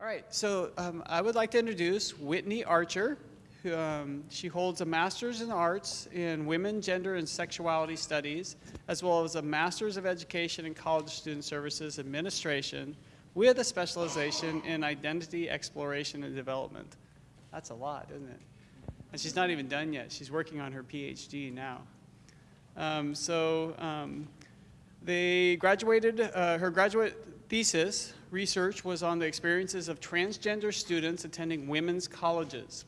All right, so um, I would like to introduce Whitney Archer. Who, um, she holds a master's in arts in women, gender, and sexuality studies, as well as a master's of education in college student services administration with a specialization in identity exploration and development. That's a lot, isn't it? And she's not even done yet. She's working on her PhD now. Um, so um, they graduated, uh, her graduate thesis research was on the experiences of transgender students attending women's colleges.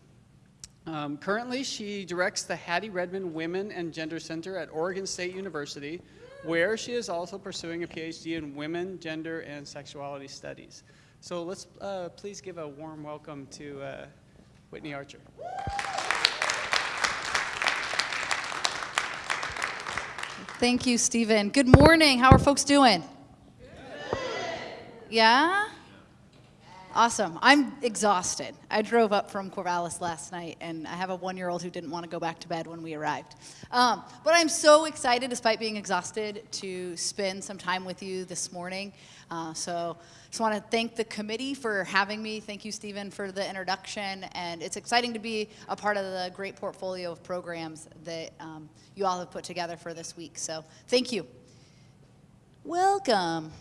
Um, currently, she directs the Hattie Redmond Women and Gender Center at Oregon State University, where she is also pursuing a PhD in women, gender, and sexuality studies. So let's uh, please give a warm welcome to uh, Whitney Archer. Thank you, Stephen. Good morning. How are folks doing? Yeah? Awesome. I'm exhausted. I drove up from Corvallis last night, and I have a one-year-old who didn't want to go back to bed when we arrived. Um, but I'm so excited, despite being exhausted, to spend some time with you this morning. Uh, so just want to thank the committee for having me. Thank you, Stephen, for the introduction. And it's exciting to be a part of the great portfolio of programs that um, you all have put together for this week. So thank you. Welcome.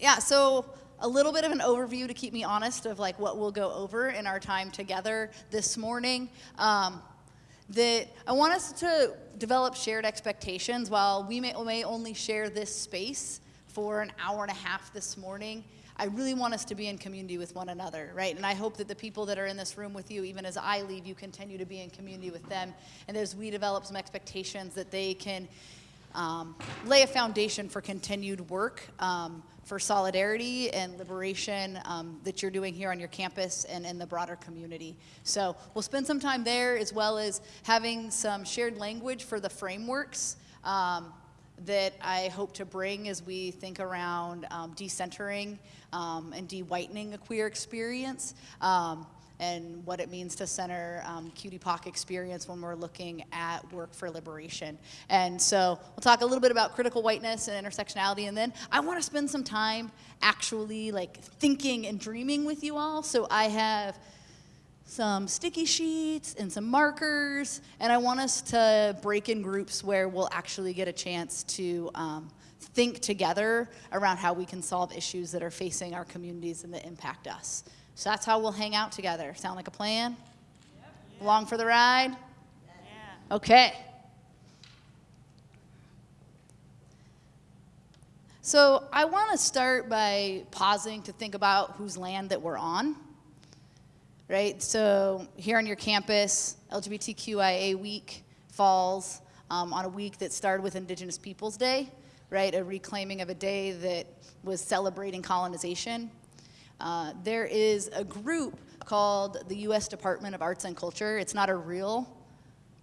Yeah, so a little bit of an overview to keep me honest of like what we'll go over in our time together this morning. Um, that I want us to develop shared expectations while we may, may only share this space for an hour and a half this morning. I really want us to be in community with one another, right? And I hope that the people that are in this room with you, even as I leave, you continue to be in community with them. And as we develop some expectations that they can um, lay a foundation for continued work um, for solidarity and liberation um, that you're doing here on your campus and in the broader community. So we'll spend some time there as well as having some shared language for the frameworks um, that I hope to bring as we think around um, decentering um, and de-whitening a queer experience and what it means to center um, QTPOC experience when we're looking at work for liberation. And so we'll talk a little bit about critical whiteness and intersectionality, and then I want to spend some time actually like thinking and dreaming with you all. So I have some sticky sheets and some markers, and I want us to break in groups where we'll actually get a chance to um, think together around how we can solve issues that are facing our communities and that impact us. So that's how we'll hang out together. Sound like a plan? Yep. Along for the ride? Yeah. Okay. So I want to start by pausing to think about whose land that we're on. Right? So here on your campus, LGBTQIA week falls um, on a week that started with Indigenous Peoples Day, right? A reclaiming of a day that was celebrating colonization uh, there is a group called the U.S. Department of Arts and Culture. It's not a real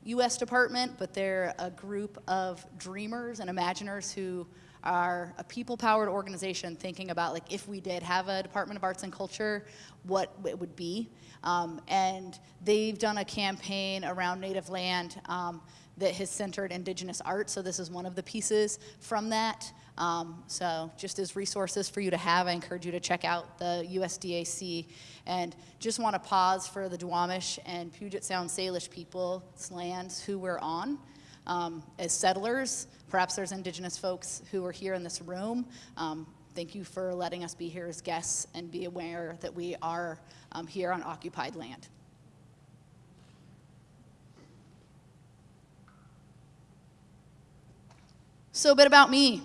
U.S. department, but they're a group of dreamers and imaginers who are a people-powered organization thinking about like if we did have a Department of Arts and Culture, what it would be. Um, and they've done a campaign around native land um, that has centered indigenous art. So this is one of the pieces from that. Um, so just as resources for you to have, I encourage you to check out the USDAC. And just want to pause for the Duwamish and Puget Sound Salish people's lands who we're on. Um, as settlers, perhaps there's indigenous folks who are here in this room. Um, thank you for letting us be here as guests and be aware that we are um, here on occupied land. So a bit about me.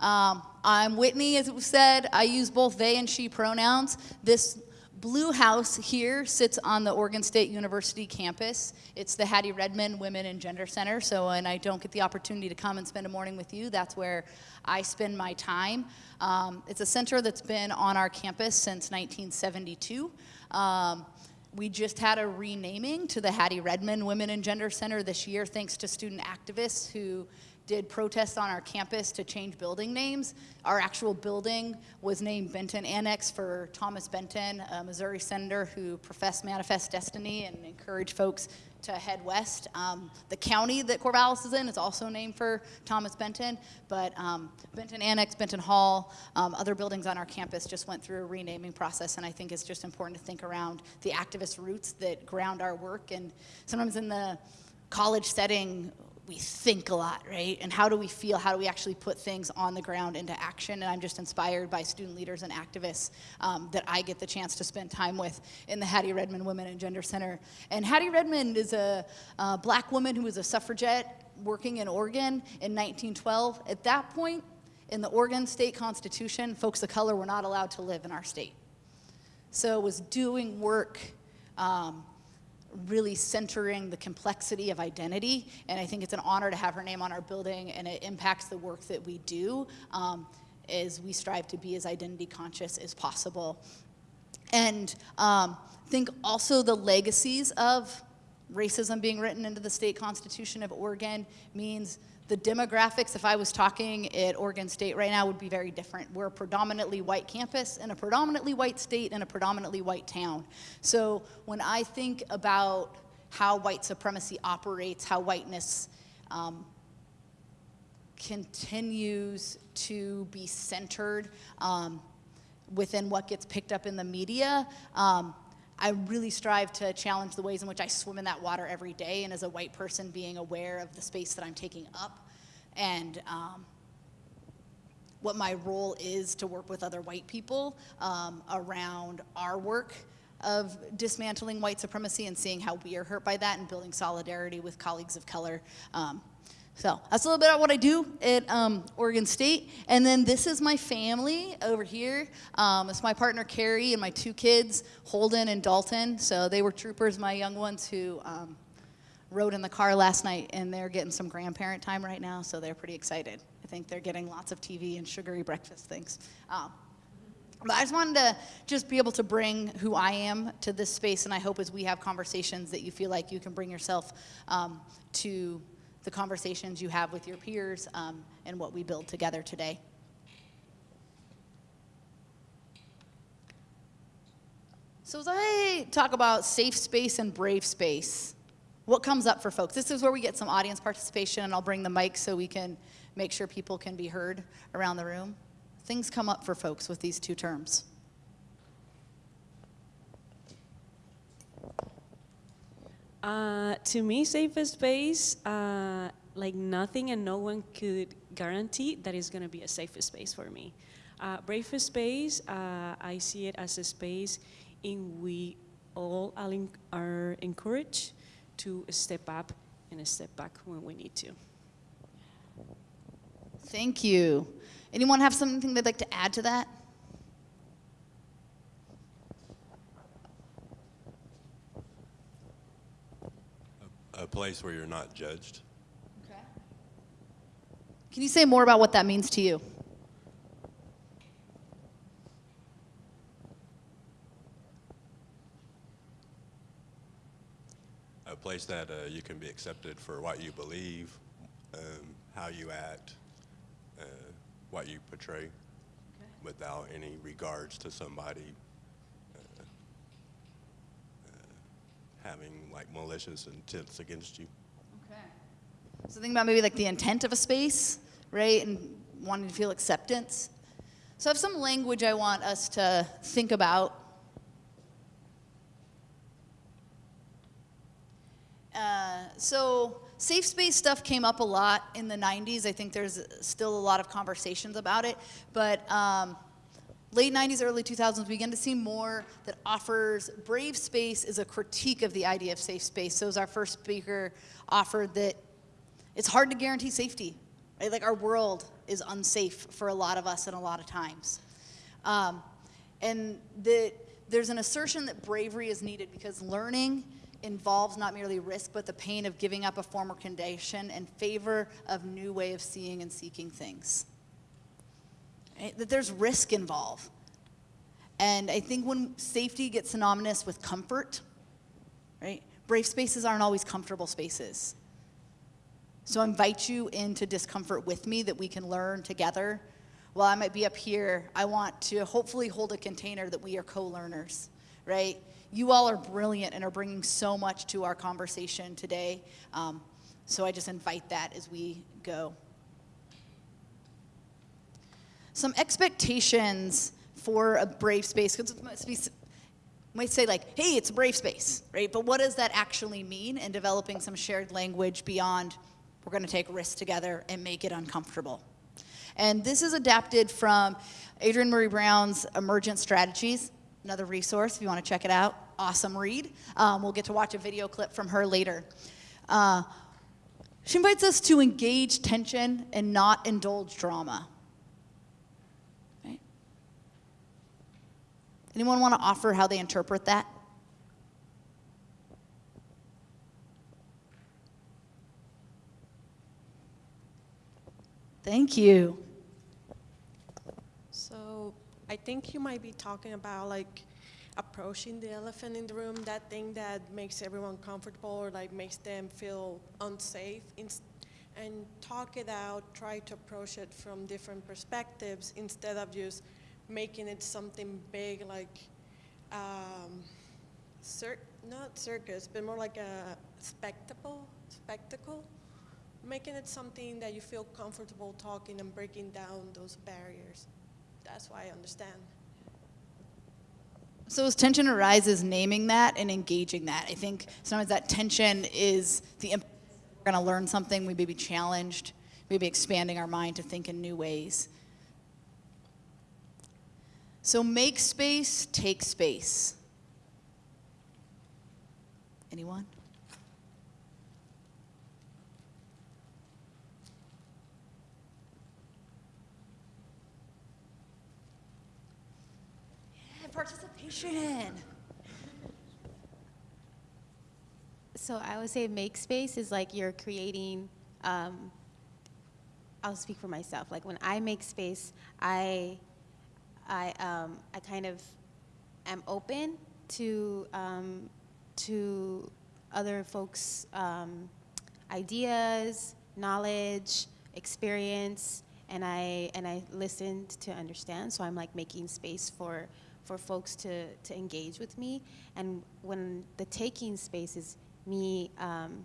Um, I'm Whitney, as it was said. I use both they and she pronouns. This blue house here sits on the Oregon State University campus. It's the Hattie Redmond Women and Gender Center. So when I don't get the opportunity to come and spend a morning with you, that's where I spend my time. Um, it's a center that's been on our campus since 1972. Um, we just had a renaming to the Hattie Redmond Women and Gender Center this year thanks to student activists who did protests on our campus to change building names. Our actual building was named Benton Annex for Thomas Benton, a Missouri senator who professed manifest destiny and encouraged folks to head west. Um, the county that Corvallis is in is also named for Thomas Benton, but um, Benton Annex, Benton Hall, um, other buildings on our campus just went through a renaming process, and I think it's just important to think around the activist roots that ground our work. And sometimes in the college setting, we think a lot, right? And how do we feel? How do we actually put things on the ground into action? And I'm just inspired by student leaders and activists um, that I get the chance to spend time with in the Hattie Redmond Women and Gender Center. And Hattie Redmond is a uh, black woman who was a suffragette working in Oregon in 1912. At that point, in the Oregon state constitution, folks of color were not allowed to live in our state. So it was doing work um, really centering the complexity of identity. And I think it's an honor to have her name on our building, and it impacts the work that we do um, as we strive to be as identity conscious as possible. And um, think also the legacies of racism being written into the state constitution of Oregon means the demographics, if I was talking at Oregon State right now, would be very different. We're a predominantly white campus and a predominantly white state and a predominantly white town. So when I think about how white supremacy operates, how whiteness um, continues to be centered um, within what gets picked up in the media, um, I really strive to challenge the ways in which I swim in that water every day, and as a white person, being aware of the space that I'm taking up and um, what my role is to work with other white people um, around our work of dismantling white supremacy and seeing how we are hurt by that and building solidarity with colleagues of color. Um, so that's a little bit about what I do at um, Oregon State. And then this is my family over here. Um, it's my partner Carrie and my two kids, Holden and Dalton. So they were troopers, my young ones who um, rode in the car last night and they're getting some grandparent time right now. So they're pretty excited. I think they're getting lots of TV and sugary breakfast things. Um, but I just wanted to just be able to bring who I am to this space, and I hope as we have conversations that you feel like you can bring yourself um, to the conversations you have with your peers um, and what we build together today. So as I talk about safe space and brave space, what comes up for folks? This is where we get some audience participation, and I'll bring the mic so we can make sure people can be heard around the room. Things come up for folks with these two terms. Uh, to me, safe space, uh, like nothing and no one could guarantee that it's going to be a safe space for me. Uh, brave space, uh, I see it as a space in we all are encouraged to step up and step back when we need to. Thank you. Anyone have something they'd like to add to that? A place where you're not judged. Okay. Can you say more about what that means to you? A place that uh, you can be accepted for what you believe, um, how you act, uh, what you portray, okay. without any regards to somebody having like malicious intents against you. Okay. So think about maybe like the intent of a space, right? And wanting to feel acceptance. So I have some language I want us to think about. Uh, so safe space stuff came up a lot in the 90s. I think there's still a lot of conversations about it. But um, late 90s, early 2000s, we began to see more that offers brave space is a critique of the idea of safe space. So as our first speaker offered that it's hard to guarantee safety. Right? Like our world is unsafe for a lot of us and a lot of times. Um, and that there's an assertion that bravery is needed because learning involves not merely risk, but the pain of giving up a former condition in favor of new way of seeing and seeking things right? that there's risk involved. And I think when safety gets synonymous with comfort, right? Brave spaces aren't always comfortable spaces. So I invite you into discomfort with me that we can learn together. While I might be up here, I want to hopefully hold a container that we are co-learners, right? You all are brilliant and are bringing so much to our conversation today. Um, so I just invite that as we go. Some expectations for a brave space, because it might say like, hey, it's a brave space, right? But what does that actually mean in developing some shared language beyond we're gonna take risks together and make it uncomfortable? And this is adapted from Adrienne Maree Brown's Emergent Strategies, another resource if you wanna check it out. Awesome read. Um, we'll get to watch a video clip from her later. Uh, she invites us to engage tension and not indulge drama. Anyone want to offer how they interpret that? Thank you. So I think you might be talking about like approaching the elephant in the room, that thing that makes everyone comfortable or like makes them feel unsafe and talk it out, try to approach it from different perspectives instead of just making it something big like, um, cir- not circus, but more like a spectacle, spectacle. Making it something that you feel comfortable talking and breaking down those barriers. That's why I understand. So as tension arises, naming that and engaging that. I think sometimes that tension is the we're going to learn something, we may be challenged, maybe expanding our mind to think in new ways. So make space, take space. Anyone? Yeah, participation. So I would say make space is like you're creating. Um, I'll speak for myself. Like when I make space, I, I, um, I kind of am open to um, to other folks' um, ideas, knowledge, experience, and I and I listened to understand. So I'm like making space for for folks to to engage with me. And when the taking space is me um,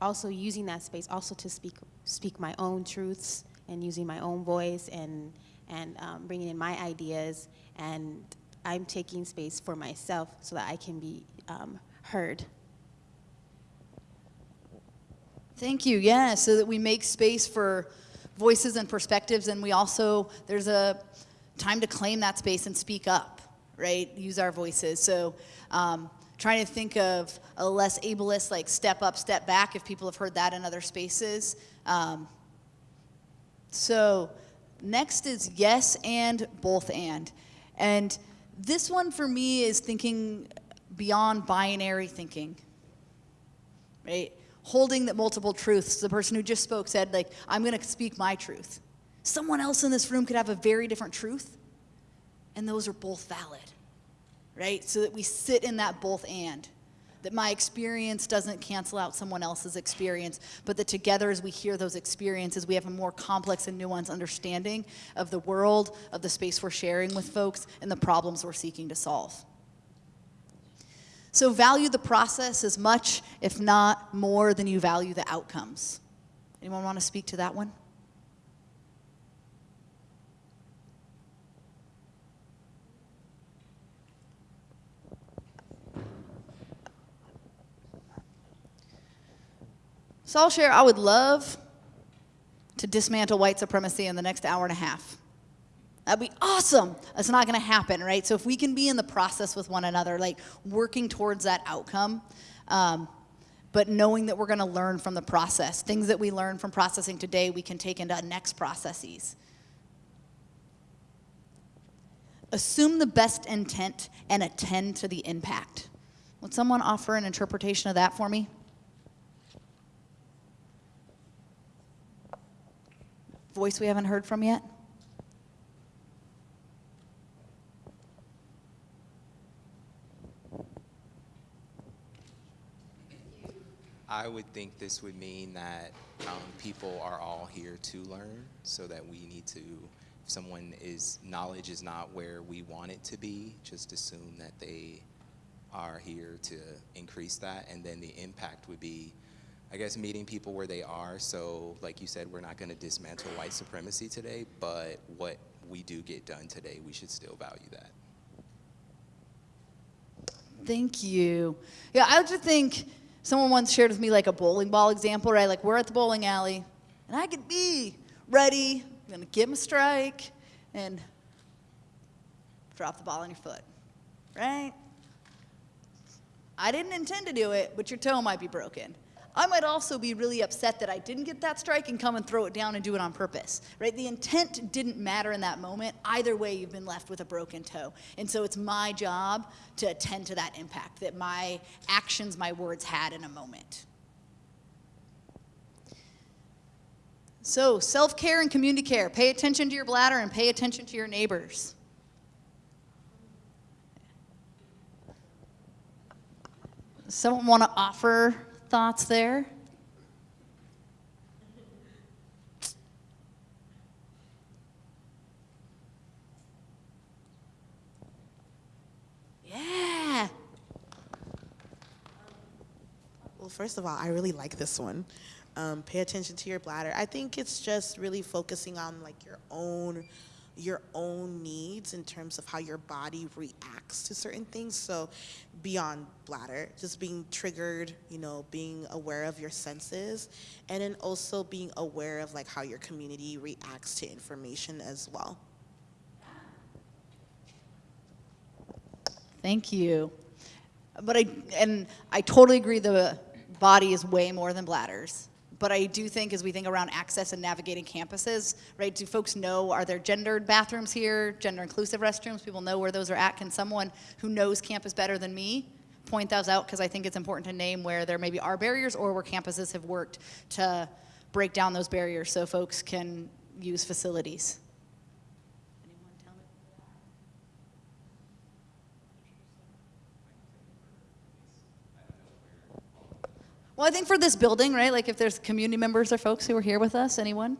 also using that space also to speak speak my own truths and using my own voice and and um, bringing in my ideas and I'm taking space for myself so that I can be um, heard. Thank you. Yeah, so that we make space for voices and perspectives, and we also there's a time to claim that space and speak up, right? Use our voices. So. Um, trying to think of a less ableist like step up step back if people have heard that in other spaces um, so next is yes and both and and this one for me is thinking beyond binary thinking right holding that multiple truths the person who just spoke said like i'm going to speak my truth someone else in this room could have a very different truth and those are both valid right? So that we sit in that both and. That my experience doesn't cancel out someone else's experience, but that together as we hear those experiences, we have a more complex and nuanced understanding of the world, of the space we're sharing with folks, and the problems we're seeking to solve. So value the process as much, if not more, than you value the outcomes. Anyone want to speak to that one? So I'll share, I would love to dismantle white supremacy in the next hour and a half. That'd be awesome. That's not going to happen, right? So if we can be in the process with one another, like working towards that outcome, um, but knowing that we're going to learn from the process, things that we learn from processing today, we can take into next processes. Assume the best intent and attend to the impact. Would someone offer an interpretation of that for me? Voice we haven't heard from yet? I would think this would mean that um, people are all here to learn, so that we need to, if someone is, knowledge is not where we want it to be, just assume that they are here to increase that, and then the impact would be, I guess, meeting people where they are. So, like you said, we're not going to dismantle white supremacy today, but what we do get done today, we should still value that. Thank you. Yeah, I just think someone once shared with me like a bowling ball example, right? Like we're at the bowling alley, and I could be ready, I'm gonna give him a strike, and drop the ball on your foot, right? I didn't intend to do it, but your toe might be broken. I might also be really upset that I didn't get that strike and come and throw it down and do it on purpose, right? The intent didn't matter in that moment. Either way, you've been left with a broken toe. And so it's my job to attend to that impact that my actions, my words had in a moment. So, self care and community care. Pay attention to your bladder and pay attention to your neighbors. Someone want to offer thoughts there? Yeah. Well, first of all, I really like this one. Um, pay attention to your bladder. I think it's just really focusing on like your own your own needs in terms of how your body reacts to certain things. So beyond bladder, just being triggered, you know, being aware of your senses, and then also being aware of like how your community reacts to information as well. Thank you. But I, and I totally agree the body is way more than bladders. But I do think as we think around access and navigating campuses, right, do folks know, are there gendered bathrooms here, gender inclusive restrooms? People know where those are at. Can someone who knows campus better than me point those out? Because I think it's important to name where there maybe are barriers or where campuses have worked to break down those barriers so folks can use facilities. Anyone tell me? Well, I think for this building, right, like if there's community members or folks who are here with us, anyone?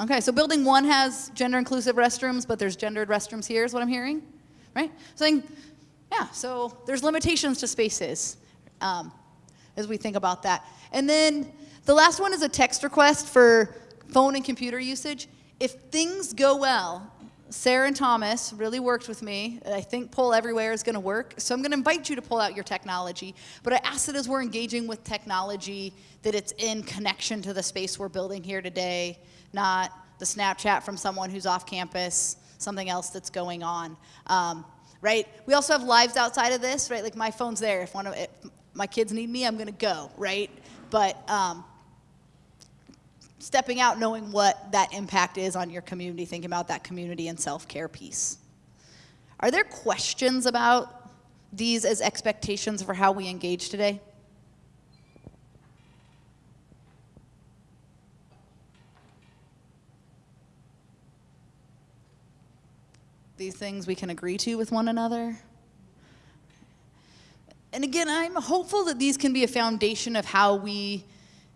Okay, so building one has gender inclusive restrooms, but there's gendered restrooms here, is what I'm hearing, right? So, yeah, so there's limitations to spaces um, as we think about that. And then the last one is a text request for phone and computer usage. If things go well, Sarah and Thomas really worked with me. I think Poll Everywhere is going to work. So I'm going to invite you to pull out your technology. But I ask that as we're engaging with technology, that it's in connection to the space we're building here today, not the Snapchat from someone who's off campus, something else that's going on. Um, right? We also have lives outside of this, right? Like my phone's there. If one of if my kids need me, I'm going to go, right? But um, stepping out, knowing what that impact is on your community, thinking about that community and self care piece. Are there questions about these as expectations for how we engage today? These things we can agree to with one another? And again, I'm hopeful that these can be a foundation of how we,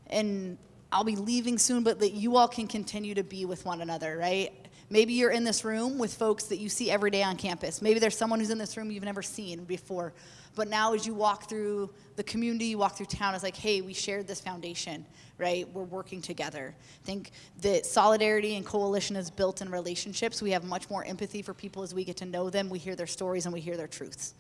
and I'll be leaving soon, but that you all can continue to be with one another, right? Maybe you're in this room with folks that you see every day on campus. Maybe there's someone who's in this room you've never seen before. But now, as you walk through the community, you walk through town, it's like, hey, we shared this foundation, right? We're working together. I think that solidarity and coalition is built in relationships. We have much more empathy for people as we get to know them, we hear their stories, and we hear their truths.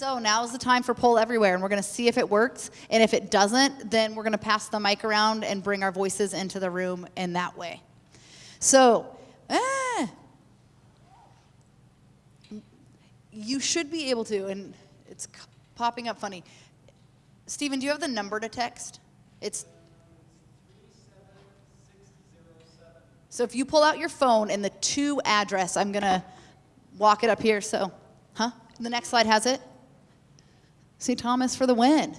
So now is the time for poll everywhere, and we're going to see if it works. And if it doesn't, then we're going to pass the mic around and bring our voices into the room in that way. So, ah, you should be able to, and it's popping up funny. Stephen, do you have the number to text? It's So if you pull out your phone and the two address, I'm going to walk it up here. So, huh? The next slide has it. St. Thomas for the win.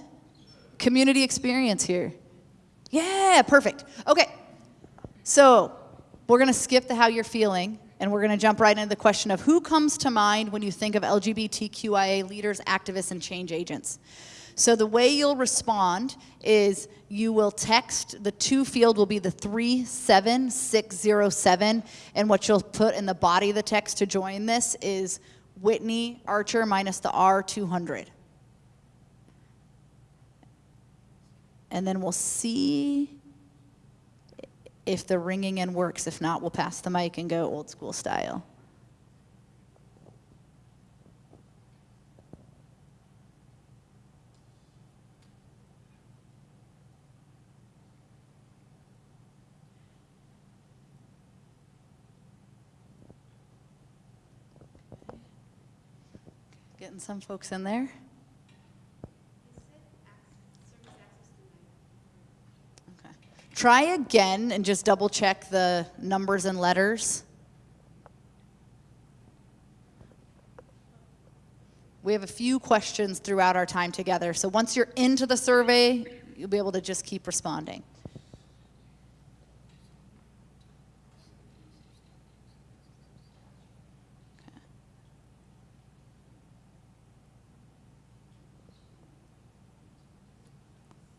Community experience here. Yeah, perfect. Okay. So, we're going to skip the how you're feeling and we're going to jump right into the question of who comes to mind when you think of LGBTQIA leaders, activists, and change agents. So the way you'll respond is you will text, the two field will be the 37607, and what you'll put in the body of the text to join this is Whitney Archer minus the R200. And then we'll see if the ringing in works. If not, we'll pass the mic and go old school style. Getting some folks in there. Try again and just double check the numbers and letters. We have a few questions throughout our time together, so once you're into the survey, you'll be able to just keep responding.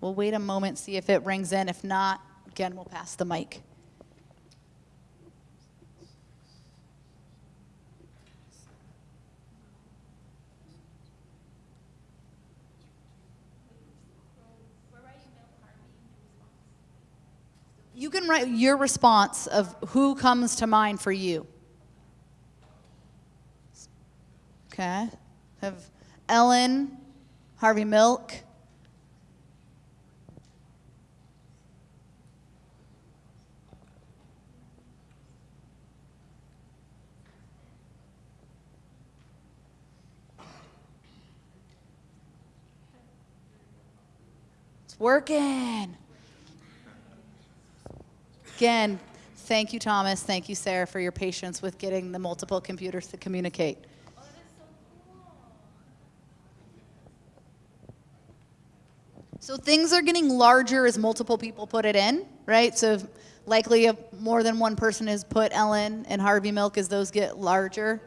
We'll wait a moment, see if it rings in. If not, again, we'll pass the mic. You can write your response of who comes to mind for you. Okay. Have Ellen, Harvey Milk, working. Again, thank you, Thomas. Thank you, Sarah, for your patience with getting the multiple computers to communicate. So things are getting larger as multiple people put it in, right? So likely more than one person has put Ellen and Harvey Milk as those get larger.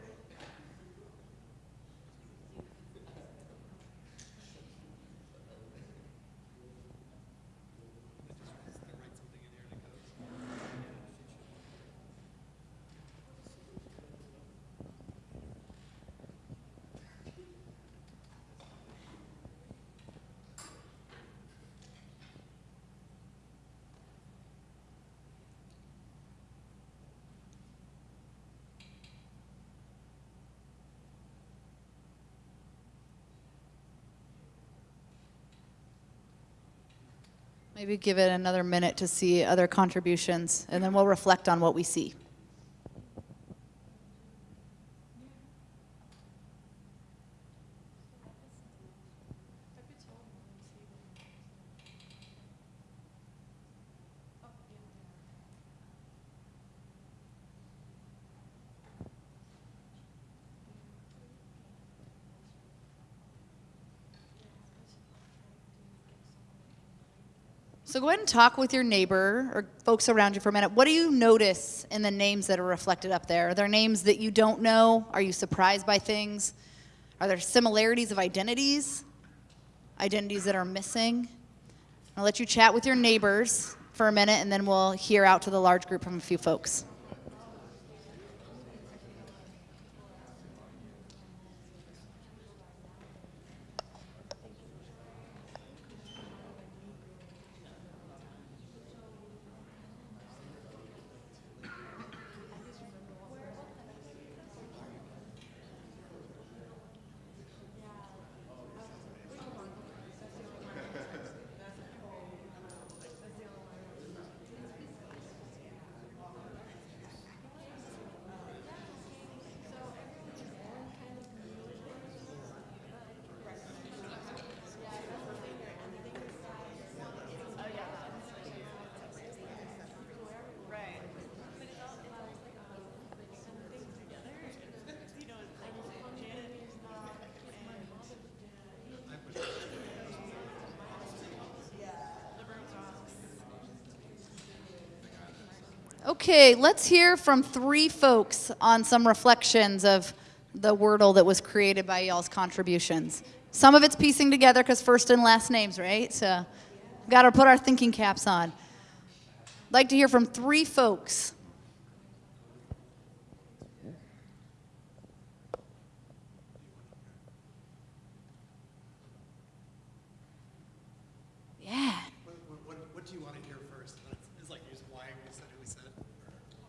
Maybe give it another minute to see other contributions, and then we'll reflect on what we see. So go ahead and talk with your neighbor or folks around you for a minute. What do you notice in the names that are reflected up there? Are there names that you don't know? Are you surprised by things? Are there similarities of identities? Identities that are missing? I'll let you chat with your neighbors for a minute and then we'll hear out to the large group from a few folks. Okay, let's hear from three folks on some reflections of the Wordle that was created by y'all's contributions. Some of it's piecing together because first and last names, right? So, got to put our thinking caps on. I'd Like to hear from three folks. Yeah. What, what, what do you want to hear first? It's like just why we said who we said.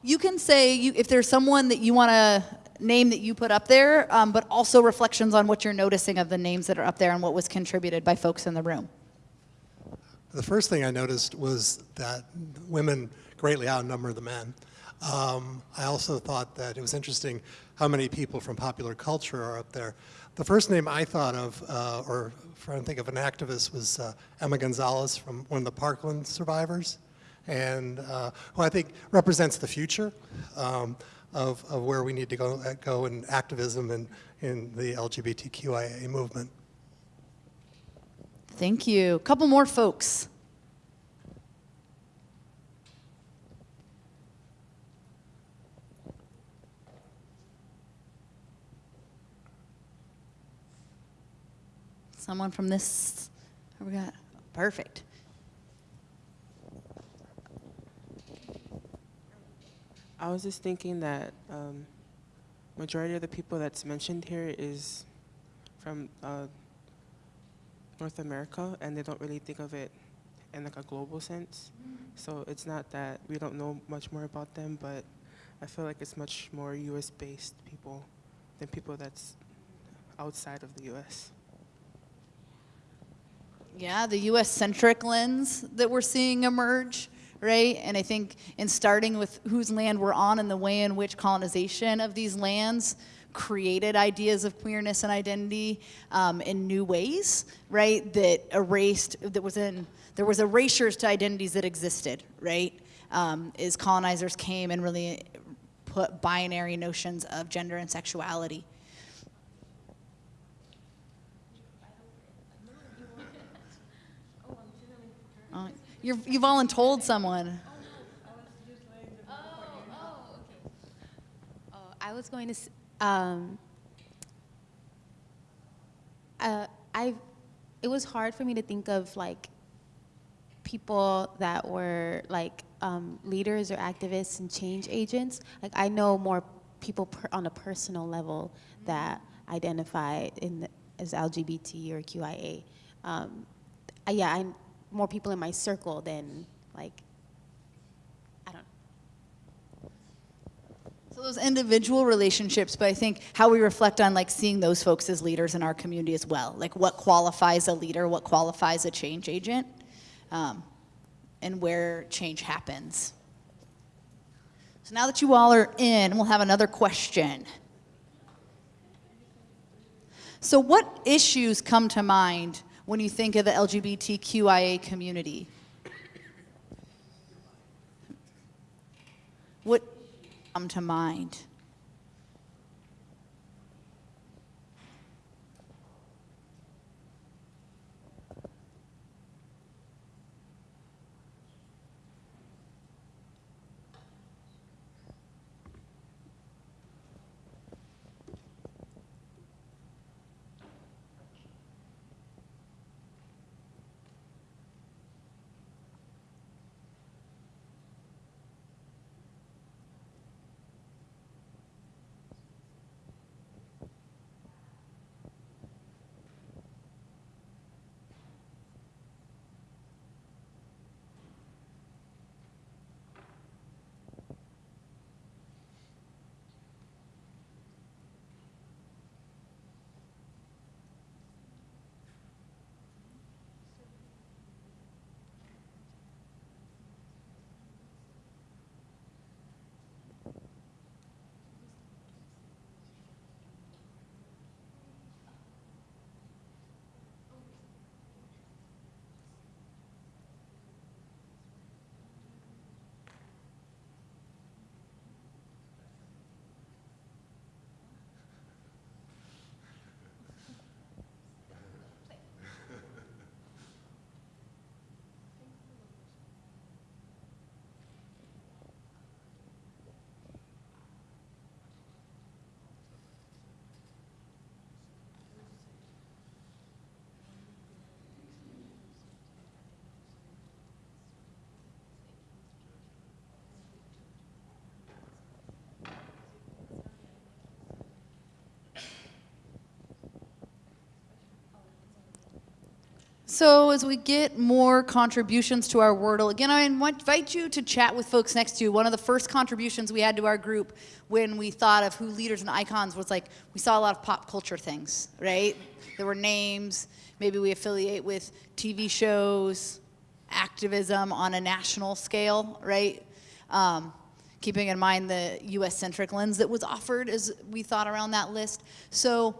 You can say you, if there's someone that you want to name that you put up there, um, but also reflections on what you're noticing of the names that are up there and what was contributed by folks in the room. The first thing I noticed was that women greatly outnumber the men. Um, I also thought that it was interesting how many people from popular culture are up there. The first name I thought of, uh, or trying to think of an activist, was uh, Emma Gonzalez from one of the Parkland survivors, and uh, who I think represents the future um, of, of where we need to go, uh, go in activism and in the LGBTQIA movement. Thank you. A couple more folks. Someone from this, we got, perfect. I was just thinking that um, majority of the people that's mentioned here is from uh, North America, and they don't really think of it in like a global sense. So it's not that we don't know much more about them, but I feel like it's much more U.S.-based people than people that's outside of the U.S. Yeah, the US centric lens that we're seeing emerge, right? And I think in starting with whose land we're on and the way in which colonization of these lands created ideas of queerness and identity um, in new ways, right? That erased, that was in, there was erasures to identities that existed, right? Um, as colonizers came and really put binary notions of gender and sexuality. Uh, You're, you've all told someone. Oh, I was going to. Um, uh, I. It was hard for me to think of like people that were like um, leaders or activists and change agents. Like I know more people on a personal level that identify in the, as LGBT or QIA. Um, yeah, I more people in my circle than like I don't. So those individual relationships, but I think how we reflect on like seeing those folks as leaders in our community as well. Like what qualifies a leader, what qualifies a change agent, um, and where change happens. So now that you all are in, we'll have another question. So what issues come to mind when you think of the LGBTQIA community? What come to mind? So as we get more contributions to our Wordle, again, I invite you to chat with folks next to you. One of the first contributions we had to our group when we thought of who leaders and icons was like, we saw a lot of pop culture things, right? There were names, maybe we affiliate with TV shows, activism on a national scale, right? Um, keeping in mind the US-centric lens that was offered as we thought around that list. So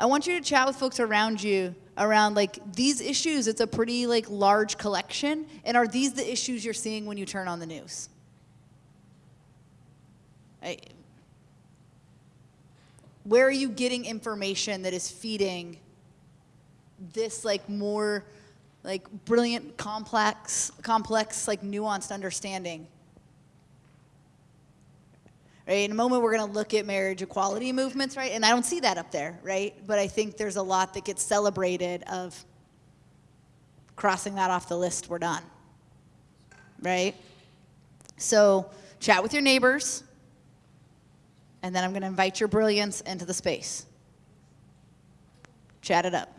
I want you to chat with folks around you around like these issues. It's a pretty like large collection. And are these the issues you're seeing when you turn on the news? I, where are you getting information that is feeding this like more like brilliant, complex, complex, like nuanced understanding? Right? In a moment, we're going to look at marriage equality movements, right? And I don't see that up there, right? But I think there's a lot that gets celebrated of crossing that off the list, we're done, right? So chat with your neighbors, and then I'm going to invite your brilliance into the space. Chat it up.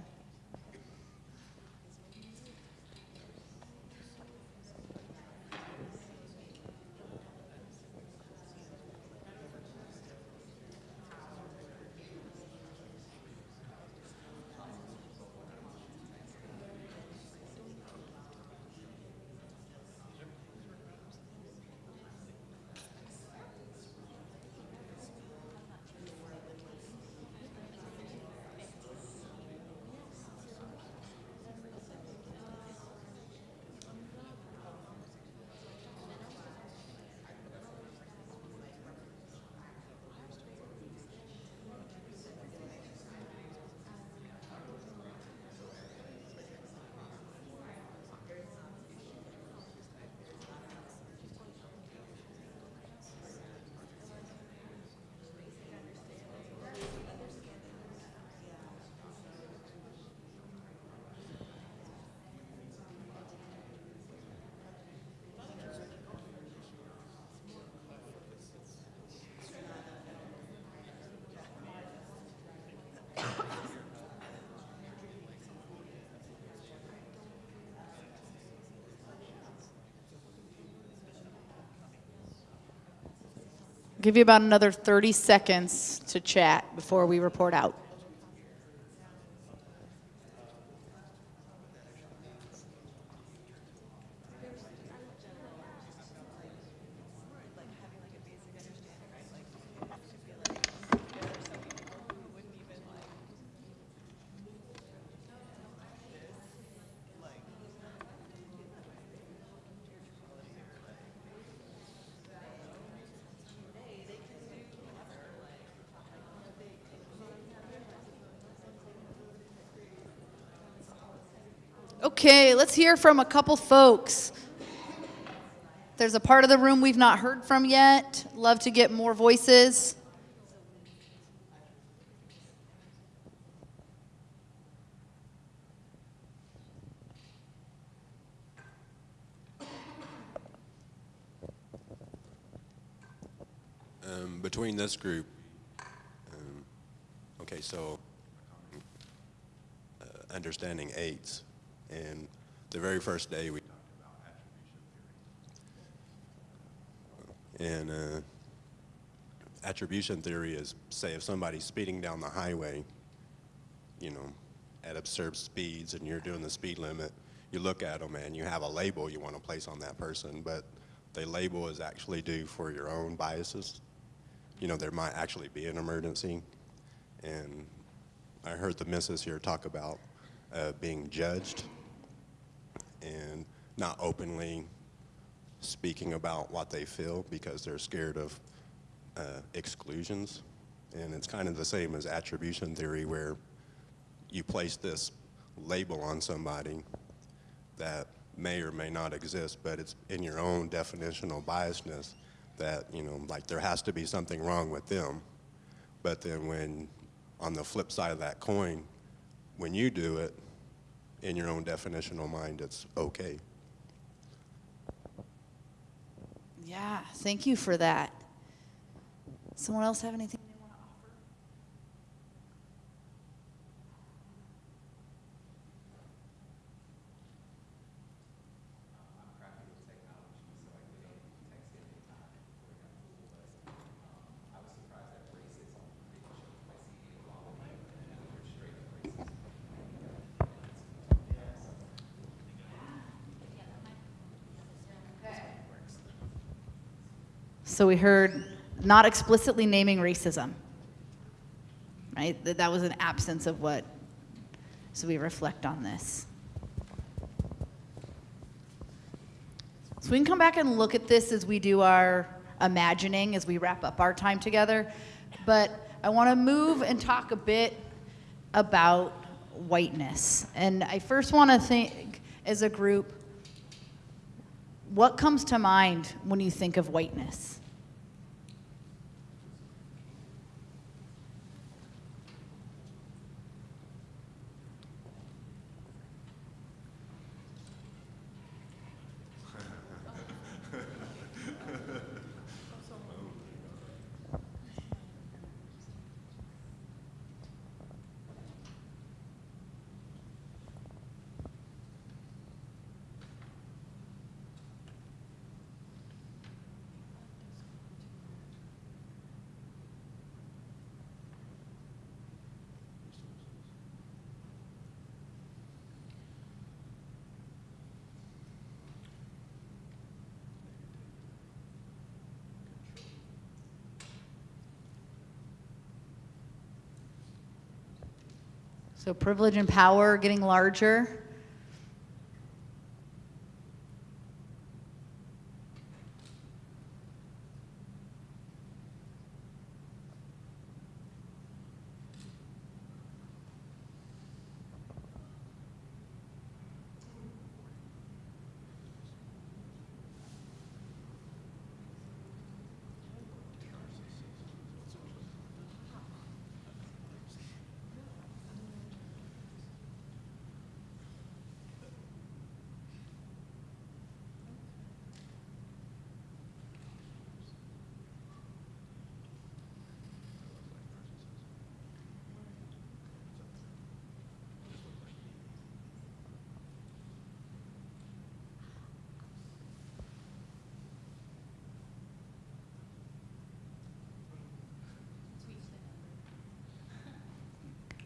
Give you about another 30 seconds to chat before we report out. Okay, let's hear from a couple folks. There's a part of the room we've not heard from yet. Love to get more voices. Um, between this group, um, okay, so uh, understanding AIDS, and the very first day we talked about attribution theory. And uh, attribution theory is, say, if somebody's speeding down the highway, you know, at absurd speeds, and you're doing the speed limit, you look at them and you have a label you want to place on that person, but the label is actually due for your own biases you know, there might actually be an emergency. And I heard the missus here talk about uh, being judged and not openly speaking about what they feel because they're scared of uh, exclusions. And it's kind of the same as attribution theory where you place this label on somebody that may or may not exist, but it's in your own definitional biasness that, you know, like there has to be something wrong with them. But then when, on the flip side of that coin, when you do it, in your own definitional mind, it's okay. Yeah, thank you for that. Someone else have anything they want to offer? So we heard not explicitly naming racism, right? That, that was an absence of what, so we reflect on this. So we can come back and look at this as we do our imagining, as we wrap up our time together. But I want to move and talk a bit about whiteness. And I first want to think, as a group, what comes to mind when you think of whiteness? So privilege and power getting larger.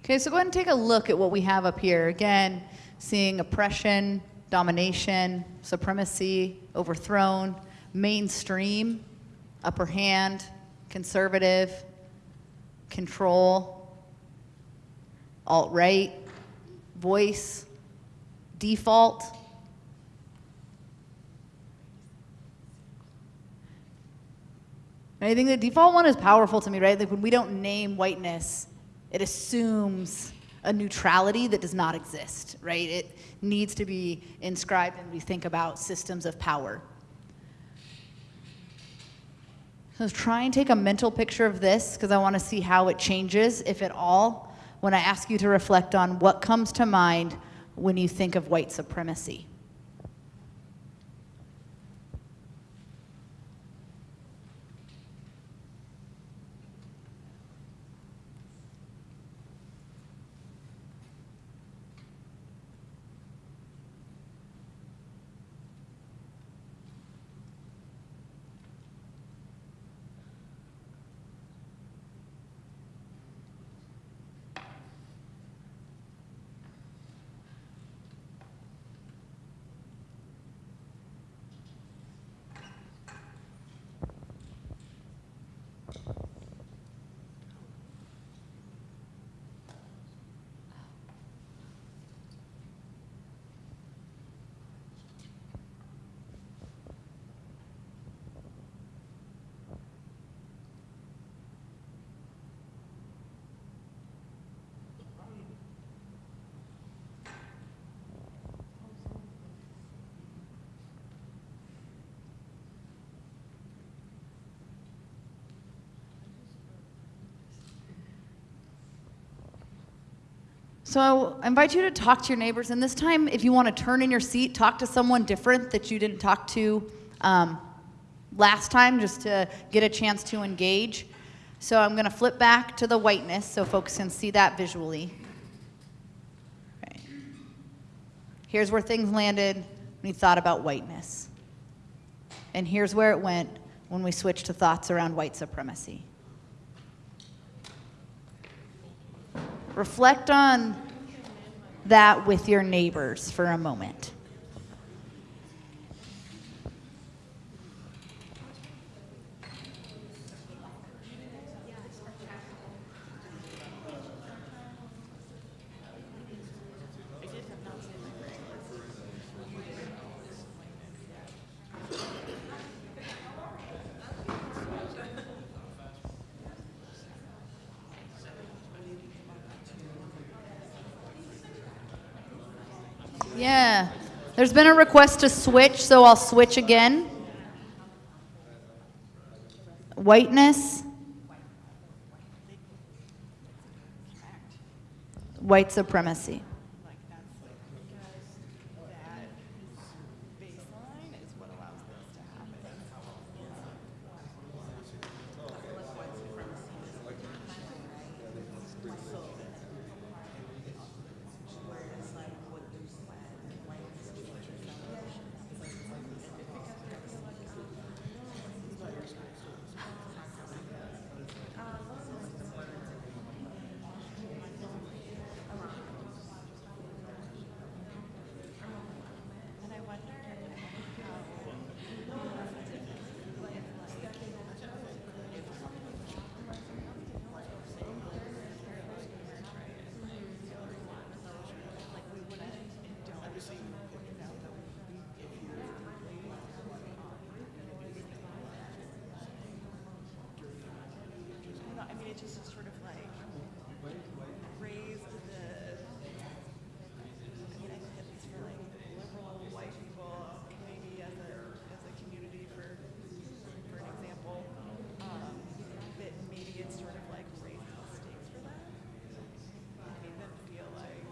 Okay, so go ahead and take a look at what we have up here. Again, seeing oppression, domination, supremacy, overthrown, mainstream, upper hand, conservative, control, alt right, voice, default. And I think the default one is powerful to me, right? Like when we don't name whiteness, it assumes a neutrality that does not exist, right? It needs to be inscribed when we think about systems of power. So try and take a mental picture of this because I want to see how it changes, if at all, when I ask you to reflect on what comes to mind when you think of white supremacy. So I invite you to talk to your neighbors, and this time, if you want to turn in your seat, talk to someone different that you didn't talk to um, last time, just to get a chance to engage. So I'm going to flip back to the whiteness so folks can see that visually. Okay. Here's where things landed when we thought about whiteness. And here's where it went when we switched to thoughts around white supremacy. Reflect on that with your neighbors for a moment. Yeah. There's been a request to switch, so I'll switch again. Whiteness. White supremacy. I mean, it just sort of like raised the, I mean, I think at least for like liberal white people, maybe as a, as a community for, for an example, um, that maybe it's sort of like raised the stakes for them. And made them feel like,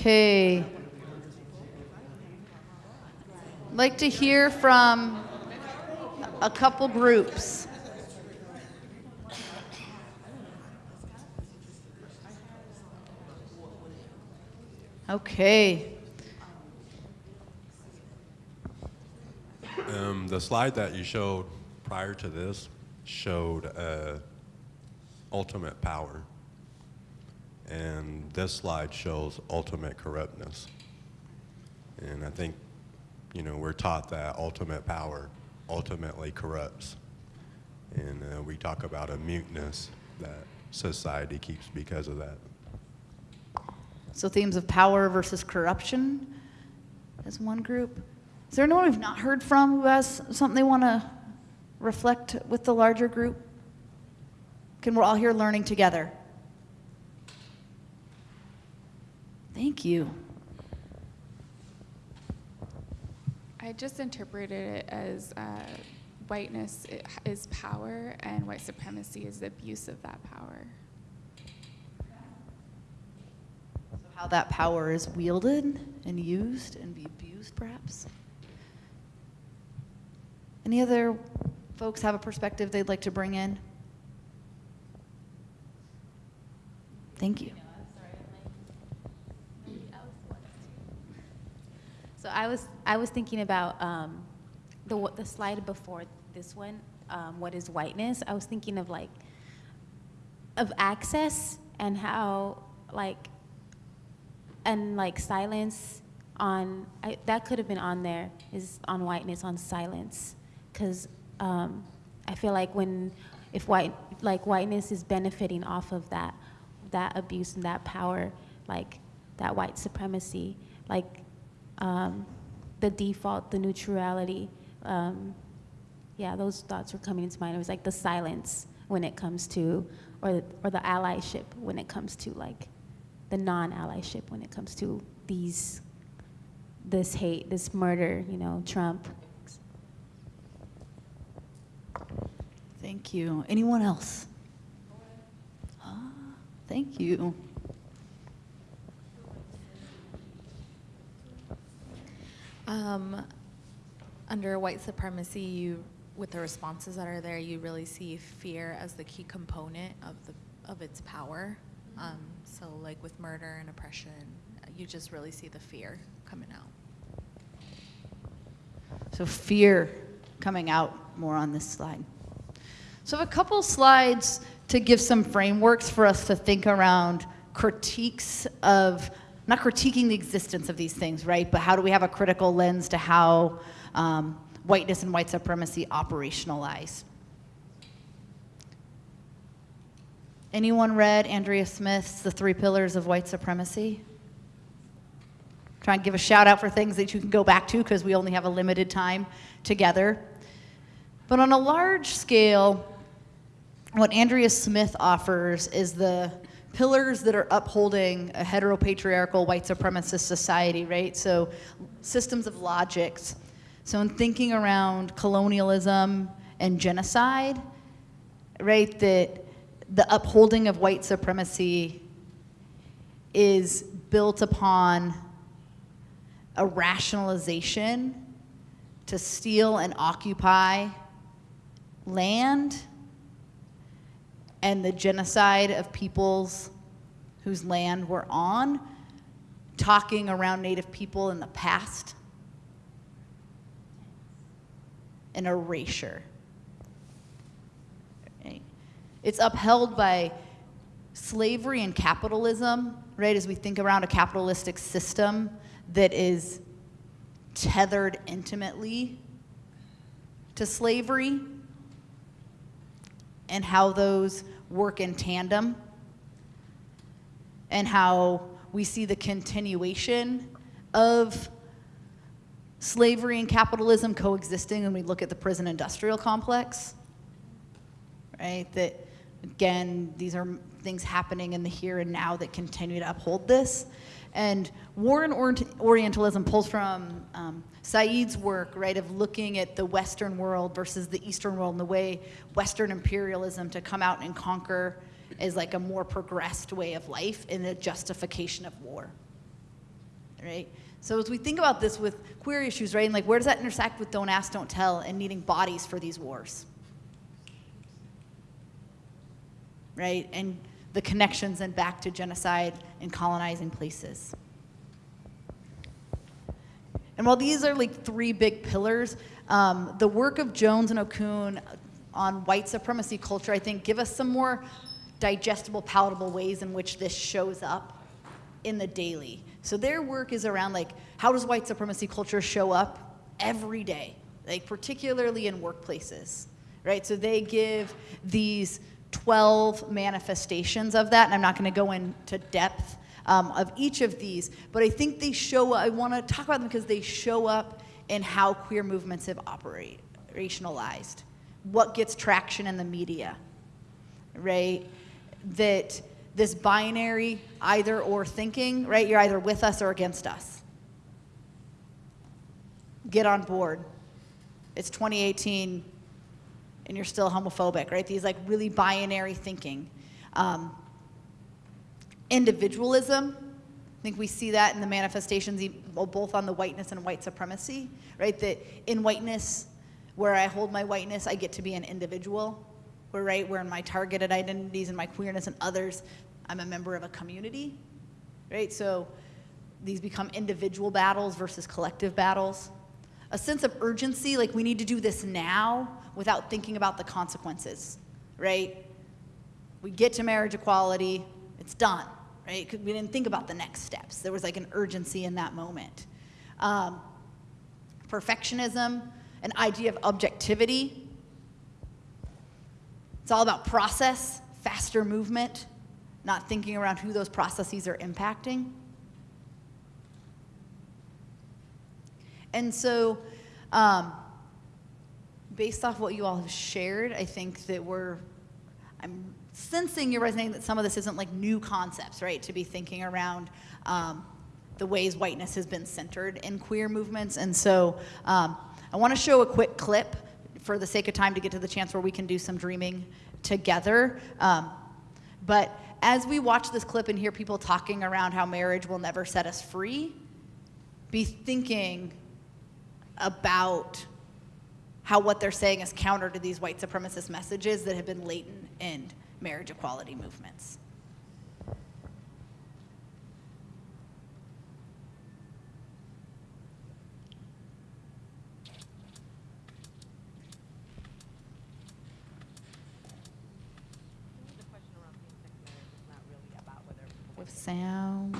Okay. I'd Like to hear from a couple groups. Okay. Um, the slide that you showed prior to this showed uh, ultimate power. And this slide shows ultimate corruptness. And I think, you know, we're taught that ultimate power ultimately corrupts. And uh, we talk about a muteness that society keeps because of that. So themes of power versus corruption as one group. Is there anyone we've not heard from who has something they want to reflect with the larger group? Can we're all here learning together? Thank you. I just interpreted it as uh, whiteness is power and white supremacy is the abuse of that power. So How that power is wielded and used and be abused, perhaps? Any other folks have a perspective they'd like to bring in? Thank you. So I was I was thinking about um, the the slide before this one. Um, what is whiteness? I was thinking of like of access and how like and like silence on I, that could have been on there is on whiteness on silence because um, I feel like when if white like whiteness is benefiting off of that that abuse and that power like that white supremacy like um, the default the neutrality um, yeah those thoughts were coming into mind it was like the silence when it comes to or or the allyship when it comes to like the non-allyship when it comes to these this hate this murder you know trump Thank you. Anyone else? Ah, Thank you. Um, under white supremacy, you, with the responses that are there, you really see fear as the key component of the of its power. Um, so, like with murder and oppression, you just really see the fear coming out. So fear coming out more on this slide. So a couple slides to give some frameworks for us to think around critiques of, not critiquing the existence of these things, right? But how do we have a critical lens to how um, whiteness and white supremacy operationalize? Anyone read Andrea Smith's The Three Pillars of White Supremacy? Try and give a shout out for things that you can go back to because we only have a limited time together. But on a large scale, what Andrea Smith offers is the pillars that are upholding a heteropatriarchal white supremacist society, right? So systems of logics. So in thinking around colonialism and genocide, right, that the upholding of white supremacy is built upon a rationalization to steal and occupy land and the genocide of peoples whose land we're on, talking around Native people in the past, an erasure. It's upheld by slavery and capitalism, right? As we think around a capitalistic system that is tethered intimately to slavery and how those work in tandem and how we see the continuation of slavery and capitalism coexisting when we look at the prison industrial complex right? That again these are things happening in the here and now that continue to uphold this. And war and Orientalism pulls from um, Said's work, right, of looking at the Western world versus the Eastern world and the way Western imperialism to come out and conquer is like a more progressed way of life in the justification of war, right? So as we think about this with queer issues, right, and like where does that intersect with don't ask, don't tell and needing bodies for these wars? Right, and the connections and back to genocide and colonizing places. And while these are like three big pillars, um, the work of Jones and Okun on white supremacy culture, I think, give us some more digestible, palatable ways in which this shows up in the daily. So their work is around like, how does white supremacy culture show up every day, like particularly in workplaces, right? So they give these 12 manifestations of that, and I'm not going to go into depth um, of each of these, but I think they show, I want to talk about them because they show up in how queer movements have operationalized, what gets traction in the media, right? That this binary either or thinking, right? You're either with us or against us. Get on board. It's 2018 and you're still homophobic, right? These like really binary thinking. Um, individualism, I think we see that in the manifestations both on the whiteness and white supremacy, right? That in whiteness, where I hold my whiteness, I get to be an individual. Where right, where in my targeted identities and my queerness and others, I'm a member of a community, right? So these become individual battles versus collective battles. A sense of urgency, like we need to do this now, without thinking about the consequences, right? We get to marriage equality, it's done, right? We didn't think about the next steps. There was like an urgency in that moment. Um, perfectionism, an idea of objectivity. It's all about process, faster movement, not thinking around who those processes are impacting. And so, um, based off what you all have shared, I think that we're, I'm sensing you're resonating that some of this isn't like new concepts, right? To be thinking around um, the ways whiteness has been centered in queer movements. And so um, I want to show a quick clip for the sake of time to get to the chance where we can do some dreaming together. Um, but as we watch this clip and hear people talking around how marriage will never set us free, be thinking about how what they're saying is counter to these white supremacist messages that have been latent in marriage equality movements. With sound.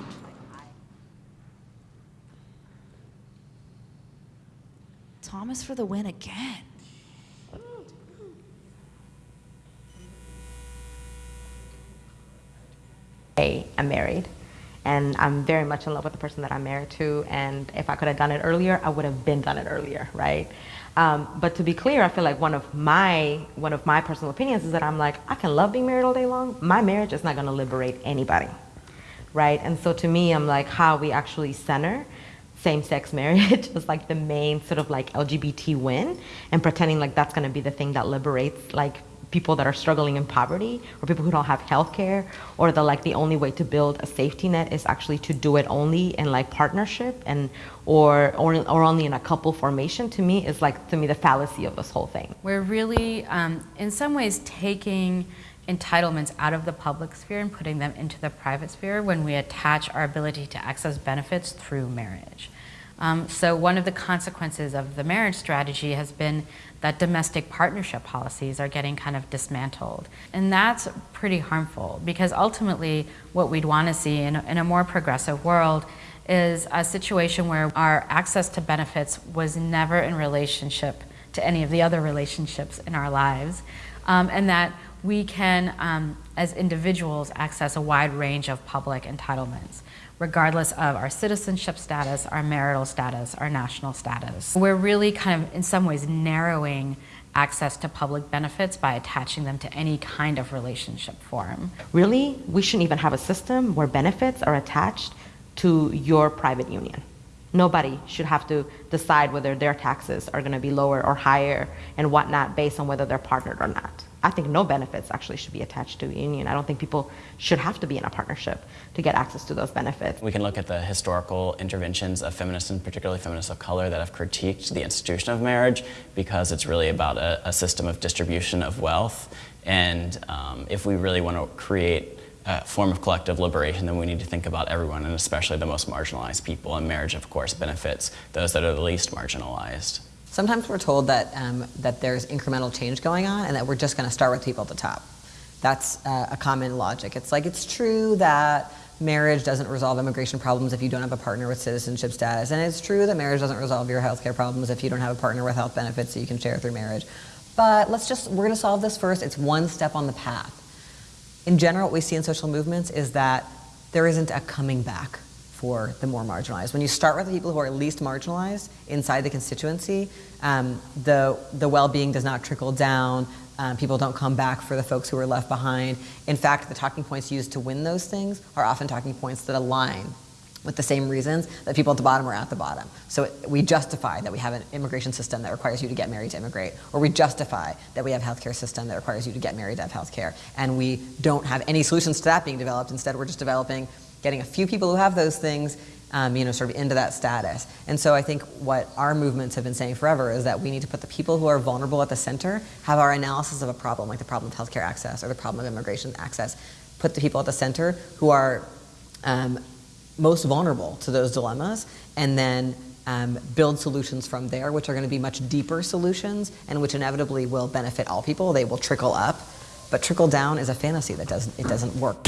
Thomas for the win again. I'm married and I'm very much in love with the person that I'm married to. And if I could have done it earlier, I would have been done it earlier, right? Um, but to be clear, I feel like one of my one of my personal opinions is that I'm like I can love being married all day long. My marriage is not going to liberate anybody, right? And so to me, I'm like how we actually center same-sex marriage as like the main sort of like LGBT win, and pretending like that's going to be the thing that liberates like people that are struggling in poverty or people who don't have health care or the like the only way to build a safety net is actually to do it only in like partnership and or or, or only in a couple formation to me is like to me the fallacy of this whole thing We're really, um, in some ways, taking entitlements out of the public sphere and putting them into the private sphere when we attach our ability to access benefits through marriage. Um, so one of the consequences of the marriage strategy has been that domestic partnership policies are getting kind of dismantled. And that's pretty harmful because ultimately what we'd want to see in, a- in a more progressive world is a situation where our access to benefits was never in relationship to any of the other relationships in our lives, um, and that we can, um, as individuals, access a wide range of public entitlements, regardless of our citizenship status, our marital status, our national status. We're really kind of, in some ways, narrowing access to public benefits by attaching them to any kind of relationship form. really we shouldn't even have a system where benefits are attached to your private union nobody should have to decide whether their taxes are going to be lower or higher and whatnot based on whether they're partnered or not i think no benefits actually should be attached to a union i don't think people should have to be in a partnership to get access to those benefits We can look at the historical interventions of feminists, and particularly feminists of color, that have critiqued the institution of marriage because it's really about a, a system of distribution of wealth. And um, if we really want to create a form of collective liberation, then we need to think about everyone, and especially the most marginalized people. And marriage, of course, benefits those that are the least marginalized. Sometimes we're told that, um, that there's incremental change going on and that we're just going to start with people at the top. That's uh, a common logic. It's like it's true that marriage doesn't resolve immigration problems if you don't have a partner with citizenship status, and it's true that marriage doesn't resolve your healthcare problems if you don't have a partner with health benefits that you can share through marriage. But let's just, we're going to solve this first. It's one step on the path. In general, what we see in social movements is that there isn't a coming back for the more marginalized. When you start with the people who are least marginalized inside the constituency, um, the, the well-being does not trickle down. Um, people don't come back for the folks who are left behind. In fact, the talking points used to win those things are often talking points that align with the same reasons that people at the bottom are at the bottom. So we justify that we have an immigration system that requires you to get married to immigrate, or we justify that we have a healthcare system that requires you to get married to have healthcare, and we don't have any solutions to that being developed. Instead, we're just developing, getting a few people who have those things, um, you know, sort of into that status. And so I think what our movements have been saying forever is that we need to put the people who are vulnerable at the center, have our analysis of a problem, like the problem of healthcare access or the problem of immigration access, put the people at the center who are um, most vulnerable to those dilemmas, and then um, build solutions from there, which are going to be much deeper solutions and which inevitably will benefit all people. They will trickle up, but trickle down is a fantasy that doesn't it doesn't work.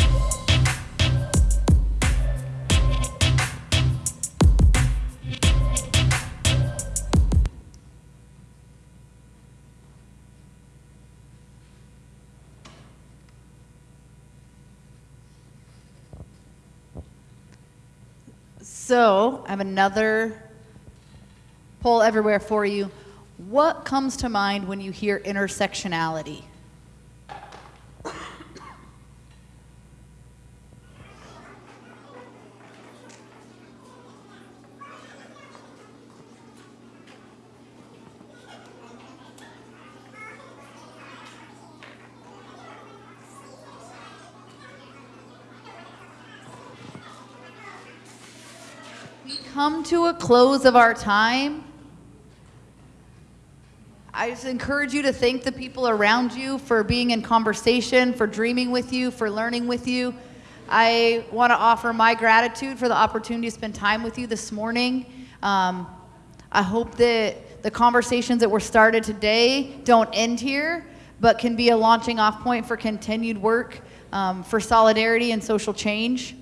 So I have another Poll Everywhere for you. What comes to mind when you hear intersectionality? We to a close of our time. I just encourage you to thank the people around you for being in conversation, for dreaming with you, for learning with you. I want to offer my gratitude for the opportunity to spend time with you this morning. Um, I hope that the conversations that were started today don't end here, but can be a launching off point for continued work um, for solidarity and social change.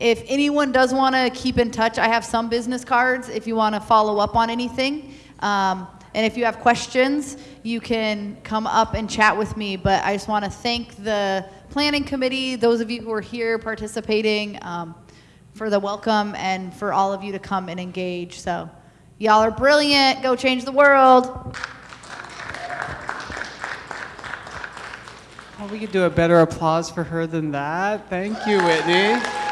If anyone does want to keep in touch, I have some business cards if you want to follow up on anything. Um, and if you have questions, you can come up and chat with me. But I just want to thank the planning committee, those of you who are here participating, um, for the welcome and for all of you to come and engage. So Y'all are brilliant. Go change the world. Oh, we could do a better applause for her than that. Thank you, Whitney.